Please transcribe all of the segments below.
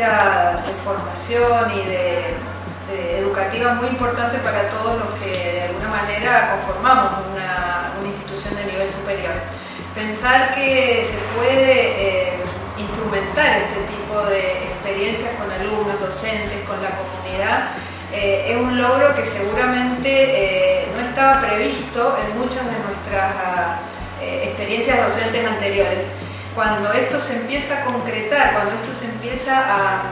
de formación y de, educativa muy importante para todos los que de alguna manera conformamos una, una institución de nivel superior. Pensar que se puede eh, instrumentar este tipo de experiencias con alumnos, docentes, con la comunidad, eh, es un logro que seguramente eh, no estaba previsto en muchas de nuestras experiencias docentes anteriores. Cuando esto se empieza a concretar, cuando esto se empieza a,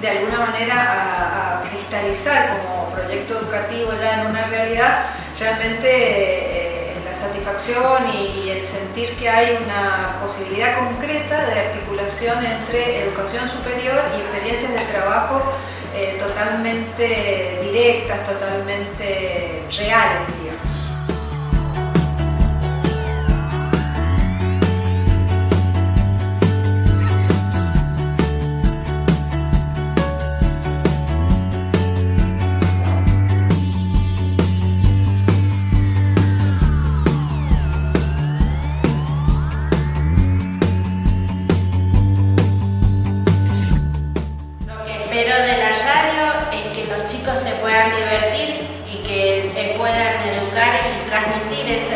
de alguna manera a, a cristalizar como proyecto educativo ya en una realidad, realmente y el sentir que hay una posibilidad concreta de articulación entre educación superior y experiencias de trabajo eh, totalmente directas, totalmente reales,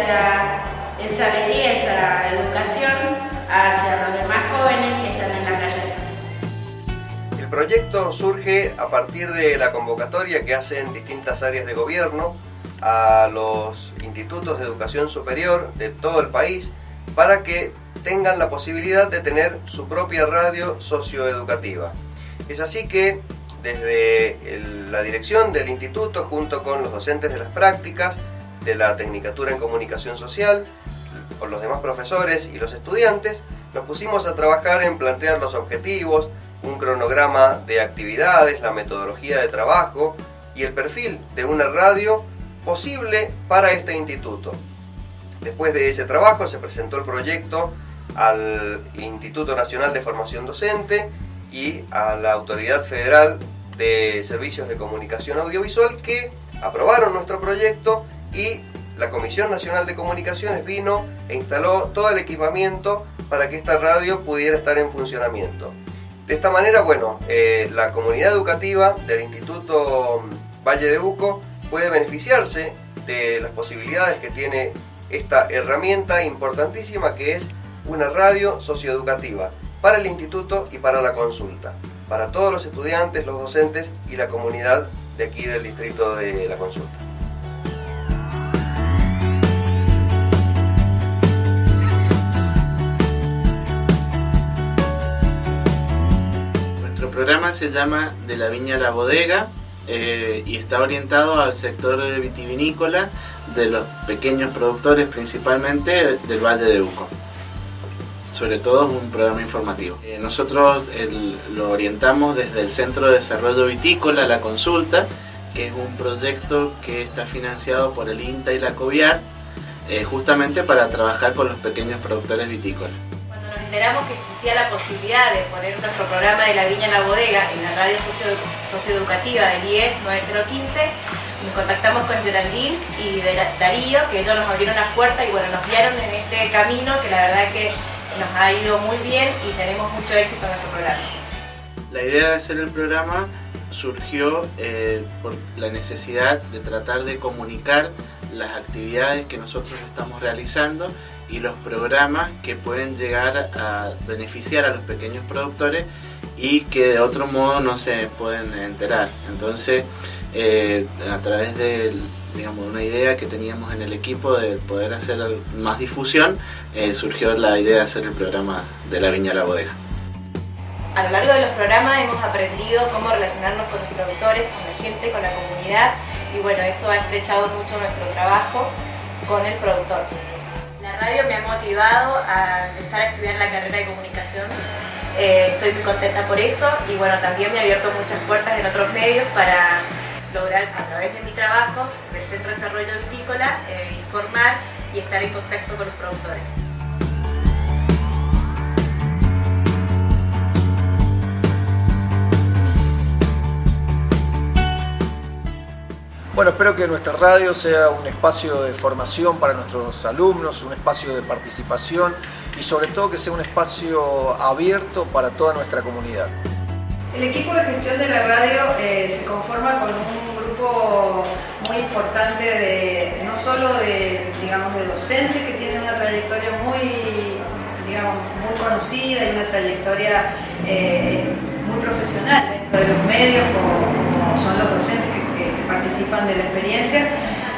esa, esa alegría, esa educación hacia los demás jóvenes que están en la calle. El proyecto surge a partir de la convocatoria que hacen distintas áreas de gobierno a los institutos de educación superior de todo el país para que tengan la posibilidad de tener su propia radio socioeducativa. Es así que desde la dirección del instituto, junto con los docentes de las prácticas, de la Tecnicatura en Comunicación Social, con los demás profesores y los estudiantes, nos pusimos a trabajar en plantear los objetivos, un cronograma de actividades, la metodología de trabajo y el perfil de una radio posible para este instituto. Después de ese trabajo se presentó el proyecto al Instituto Nacional de Formación Docente y a la Autoridad Federal de Servicios de Comunicación Audiovisual que aprobaron nuestro proyecto y la Comisión Nacional de Comunicaciones vino e instaló todo el equipamiento para que esta radio pudiera estar en funcionamiento. De esta manera, bueno, eh, la comunidad educativa del Instituto Valle de Uco puede beneficiarse de las posibilidades que tiene esta herramienta importantísima que es una radio socioeducativa para el instituto y para la consulta, para todos los estudiantes, los docentes y la comunidad de aquí del distrito de la consulta. Programa se llama De la Viña a la Bodega eh, y está orientado al sector vitivinícola de los pequeños productores principalmente del Valle de Uco. Sobre todo es un programa informativo. Eh, nosotros el- lo orientamos desde el Centro de Desarrollo Vitícola, La Consulta, que es un proyecto que está financiado por el INTA y la COVIAR, eh, justamente para trabajar con los pequeños productores vitícolas. Enteramos que existía la posibilidad de poner nuestro programa de la viña en la bodega en la radio socio- socioeducativa del IES 9015, nos contactamos con Geraldine y Darío, que ellos nos abrieron las puertas y bueno, nos guiaron en este camino que la verdad que nos ha ido muy bien y tenemos mucho éxito en nuestro programa. La idea de hacer el programa surgió eh, por la necesidad de tratar de comunicar las actividades que nosotros estamos realizando y los programas que pueden llegar a beneficiar a los pequeños productores y que de otro modo no se pueden enterar. Entonces, eh, a través de digamos, una idea que teníamos en el equipo de poder hacer más difusión, eh, surgió la idea de hacer el programa de la Viña a la Bodega. A lo largo de los programas hemos aprendido cómo relacionarnos con los productores, con la gente, con la comunidad y bueno, eso ha estrechado mucho nuestro trabajo con el productor. Radio me ha motivado a empezar a estudiar la carrera de comunicación. Eh, estoy muy contenta por eso y bueno, también me ha abierto muchas puertas en otros medios para lograr a través de mi trabajo del Centro de Desarrollo Vitícola eh, informar y estar en contacto con los productores. Bueno, espero que nuestra radio sea un espacio de formación para nuestros alumnos, un espacio de participación y sobre todo que sea un espacio abierto para toda nuestra comunidad. El equipo de gestión de la radio eh, se conforma con un grupo muy importante de no solo de, digamos, docentes que tienen una trayectoria muy, digamos, muy conocida y una trayectoria eh, muy profesional dentro de los medios, como, son los docentes que, participan de la experiencia,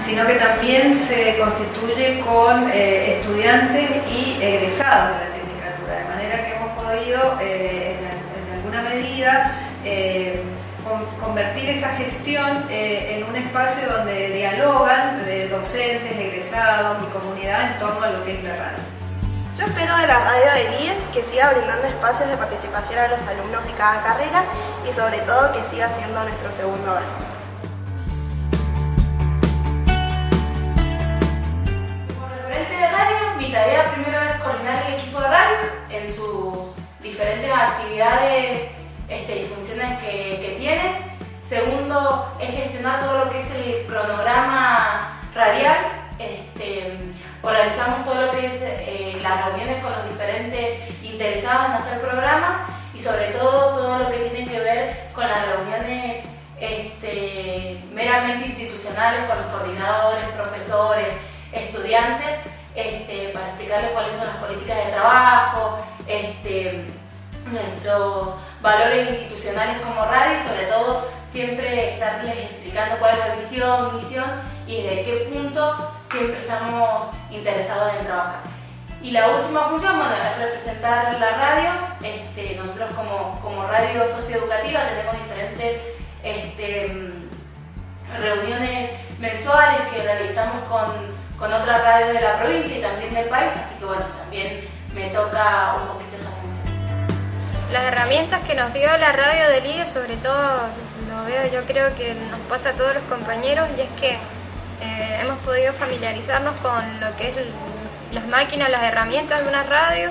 sino que también se constituye con eh, estudiantes y egresados de la tecnicatura, de manera que hemos podido medida eh, convertir esa gestión eh, en un espacio donde dialogan de docentes, egresados y comunidad en torno a lo que es la radio. Yo espero de la radio de IES que siga brindando espacios de participación a los alumnos de cada carrera y sobre todo que siga siendo nuestro segundo hogar. Actividades este, y funciones que, que tiene. Segundo, es gestionar todo lo que es el cronograma radial. Este, organizamos todo lo que es eh, las reuniones con los diferentes interesados en hacer programas y sobre todo todo lo que tiene que ver con las reuniones este, meramente institucionales con los coordinadores, profesores, estudiantes, este, para explicarles cuáles son las políticas de trabajo, este, nuestros valores institucionales como radio y sobre todo siempre estarles explicando cuál es la visión, misión y desde qué punto siempre estamos interesados en trabajar. Y la última función, bueno, es representar la radio. Este, nosotros como, como radio socioeducativa tenemos diferentes este, reuniones mensuales que realizamos con, con otras radios de la provincia y también del país, así que bueno, también me toca un poquito las herramientas que nos dio la radio de Ligue, sobre todo lo veo, yo creo que nos pasa a todos los compañeros, y es que eh, hemos podido familiarizarnos con lo que es las máquinas, las herramientas de una radio,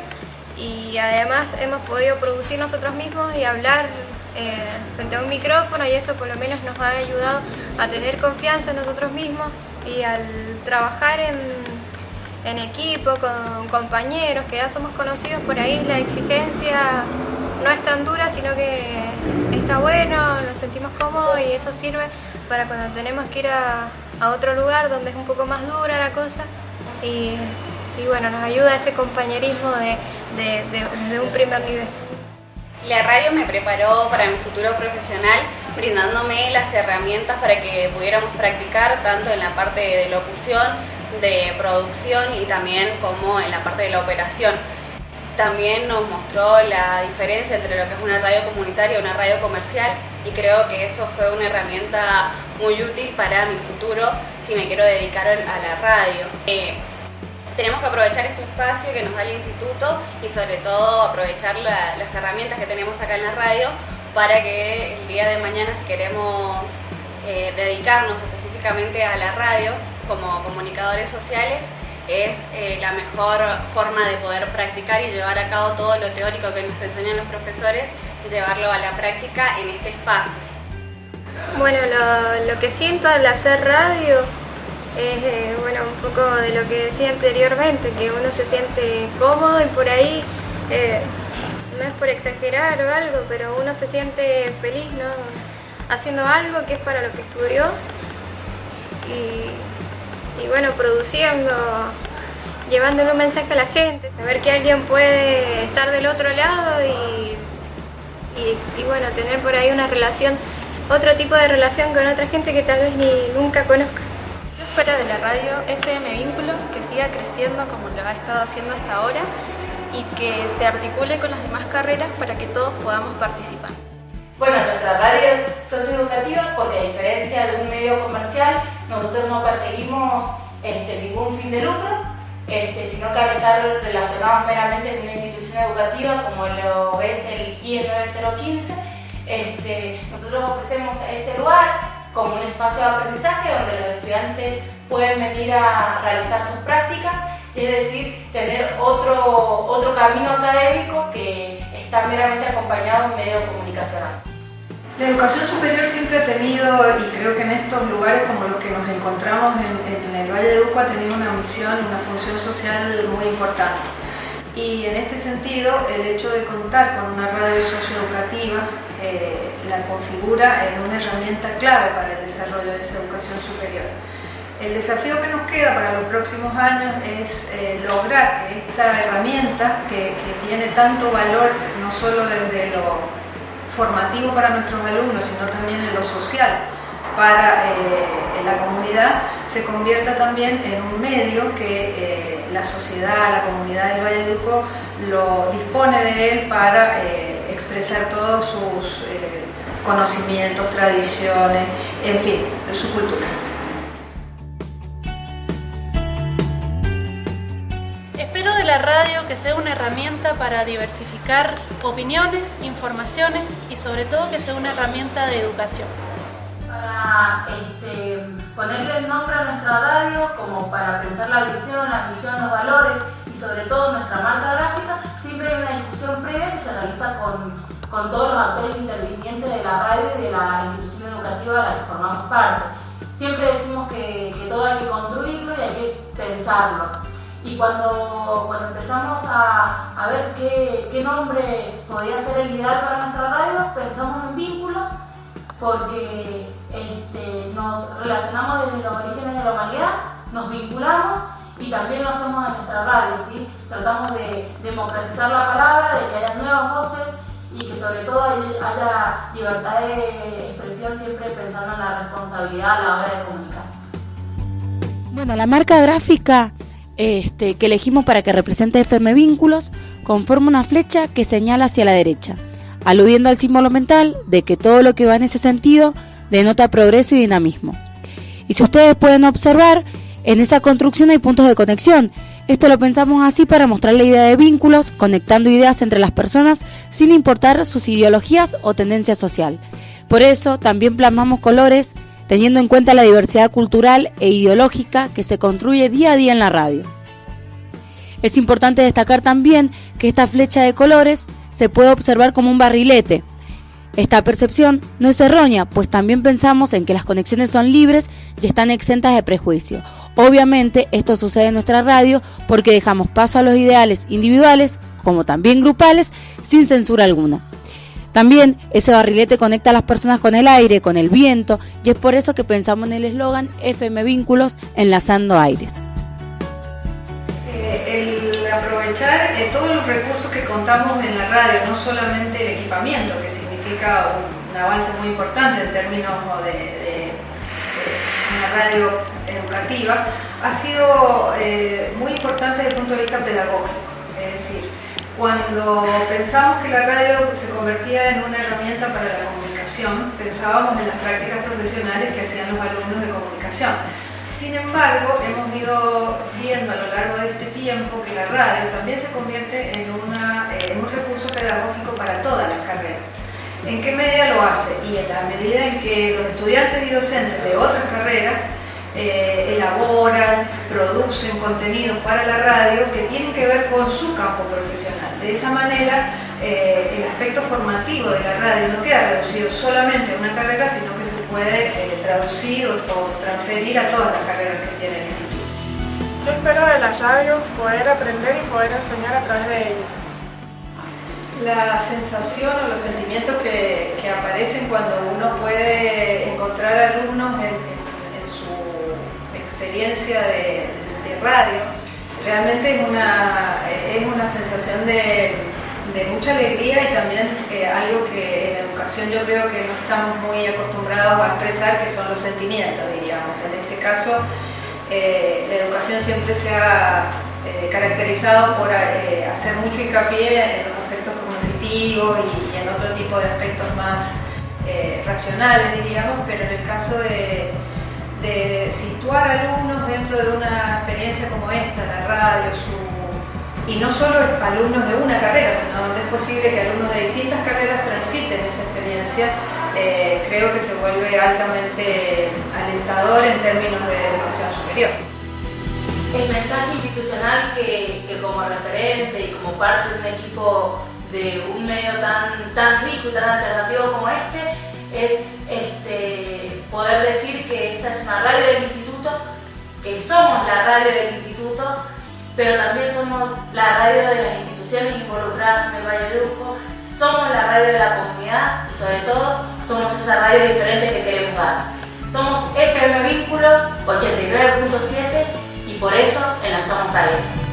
y además hemos podido producir nosotros mismos y hablar eh, frente a un micrófono, y eso por lo menos nos ha ayudado a tener confianza en nosotros mismos y al trabajar en, en equipo, con compañeros que ya somos conocidos por ahí, la exigencia no es tan dura, sino que está bueno, nos sentimos cómodos y eso sirve para cuando tenemos que ir a, otro lugar donde es un poco más dura la cosa y, bueno, nos ayuda ese compañerismo de, desde un primer nivel. La radio me preparó para mi futuro profesional brindándome las herramientas para que pudiéramos practicar tanto en la parte de locución, de producción y también como en la parte de la operación también nos mostró la diferencia entre lo que es una radio comunitaria y una radio comercial y creo que eso fue una herramienta muy útil para mi futuro si me quiero dedicar a la radio. Eh, tenemos que aprovechar este espacio que nos da el instituto y sobre todo aprovechar las herramientas que tenemos acá en la radio para que el día de mañana si queremos eh, dedicarnos específicamente a la radio como comunicadores sociales es eh, la mejor forma de poder practicar y llevar a cabo todo lo teórico que nos enseñan los profesores, llevarlo a la práctica en este espacio. Bueno, lo, que siento al hacer radio es eh, bueno, un poco de lo que decía anteriormente, que uno se siente cómodo y por ahí, eh, no es por exagerar o algo, pero uno se siente feliz ¿no? haciendo algo que es para lo que estudió y y bueno, produciendo, llevándole un mensaje a la gente, saber que alguien puede estar del otro lado y, y, bueno, tener por ahí una relación, otro tipo de relación con otra gente que tal vez ni nunca conozcas. Yo espero de la radio FM Vínculos que siga creciendo como lo ha estado haciendo hasta ahora y que se articule con las demás carreras para que todos podamos participar. Bueno, nuestra radio es socioeducativa porque a diferencia de un medio comercial, nosotros no perseguimos este, ningún fin de lucro, este, sino que al estar relacionados meramente con una institución educativa como lo es el IE 9015, este, nosotros ofrecemos este lugar como un espacio de aprendizaje donde los estudiantes pueden venir a realizar sus prácticas, es decir, tener otro, otro camino académico que está meramente acompañado en medio comunicacional. La educación superior siempre ha tenido, y creo que en estos lugares como los que nos encontramos en, el Valle de Uco, ha tenido una misión, una función social muy importante. Y en este sentido, el hecho de contar con una radio socioeducativa eh, la configura en una herramienta clave para el desarrollo de esa educación superior. El desafío que nos queda para los próximos años es eh, lograr que esta herramienta, que, tiene tanto valor no solo desde lo formativo para nuestros alumnos, sino también en lo social para eh, la comunidad, se convierta también en un medio que eh, la sociedad, la comunidad del Valle de Uco lo dispone de él para expresar todos sus conocimientos, tradiciones, en fin, su cultura. Sea una herramienta para diversificar opiniones, informaciones y sobre todo que sea una herramienta de educación. Para este, ponerle el nombre a nuestra radio, como para pensar la visión, la misión, los valores y sobre todo nuestra marca gráfica, siempre hay una discusión previa que se realiza con, con todos los actores intervinientes de la radio y de la institución educativa a la que formamos parte. Siempre decimos que, que todo hay que construirlo y hay que pensarlo. Y cuando, cuando empezamos a, a ver qué, qué, nombre podía ser el ideal para nuestra radio, pensamos en vínculos porque este, nos relacionamos desde los orígenes de la humanidad, nos vinculamos y también lo hacemos en nuestra radio, ¿sí? Tratamos de democratizar la palabra, de que haya nuevas voces y que sobre todo haya libertad de expresión siempre pensando en la responsabilidad a la hora de comunicar. Bueno, la marca gráfica este, que elegimos para que represente FM Vínculos conforma una flecha que señala hacia la derecha, aludiendo al símbolo mental de que todo lo que va en ese sentido denota progreso y dinamismo. Y si ustedes pueden observar, en esa construcción hay puntos de conexión. Esto lo pensamos así para mostrar la idea de vínculos, conectando ideas entre las personas sin importar sus ideologías o tendencia social. Por eso también plasmamos colores teniendo en cuenta la diversidad cultural e ideológica que se construye día a día en la radio. Es importante destacar también que esta flecha de colores se puede observar como un barrilete. Esta percepción no es errónea, pues también pensamos en que las conexiones son libres y están exentas de prejuicio. Obviamente esto sucede en nuestra radio porque dejamos paso a los ideales individuales, como también grupales, sin censura alguna. También ese barrilete conecta a las personas con el aire, con el viento, y es por eso que pensamos en el eslogan FM Vínculos, enlazando aires. Eh, el aprovechar eh, todos los recursos que contamos en la radio, no solamente el equipamiento, que significa un, avance muy importante en términos de, una radio educativa, ha sido eh, muy importante desde el punto de vista pedagógico. Cuando pensamos que la radio se convertía en una herramienta para la comunicación, pensábamos en las prácticas profesionales que hacían los alumnos de comunicación. Sin embargo, hemos ido viendo a lo largo de este tiempo que la radio también se convierte en, eh, un recurso pedagógico para todas las carreras. ¿En qué medida lo hace? Y en la medida en que los estudiantes y docentes de otras carreras eh, elaboran, producen contenidos para la radio que tienen que ver con su campo profesional. De esa manera, eh, el aspecto formativo de la radio no queda reducido solamente a una carrera, sino que se puede eh, traducir o, transferir a todas las carreras que tiene el instituto. Yo espero de la radio poder aprender y poder enseñar a través de ella. La sensación o los sentimientos que, que aparecen cuando uno puede encontrar alumnos en, experiencia de, radio, realmente es una, es una sensación de, mucha alegría y también eh, algo que en educación yo creo que no estamos muy acostumbrados a expresar, que son los sentimientos, diríamos. En este caso, eh, la educación siempre se ha eh, caracterizado por hacer mucho hincapié en los aspectos cognitivos y, y, en otro tipo de aspectos más racionales, diríamos, pero en el caso de situar alumnos dentro de una experiencia como esta, la radio, y no solo alumnos de una carrera, sino donde es posible que alumnos de distintas carreras transiten esa experiencia, eh, creo que se vuelve altamente alentador en términos de educación superior. El mensaje institucional que, que como referente y como parte de un equipo de un medio tan, tan rico y tan alternativo como este, es este, poder decir que esta es una radio del instituto, que somos la radio del instituto, pero también somos la radio de las instituciones involucradas en el Valle de Uco, somos la radio de la comunidad y sobre todo somos esa radio diferente que queremos dar. Somos FM Vínculos 89.7 y por eso enlazamos a ellos.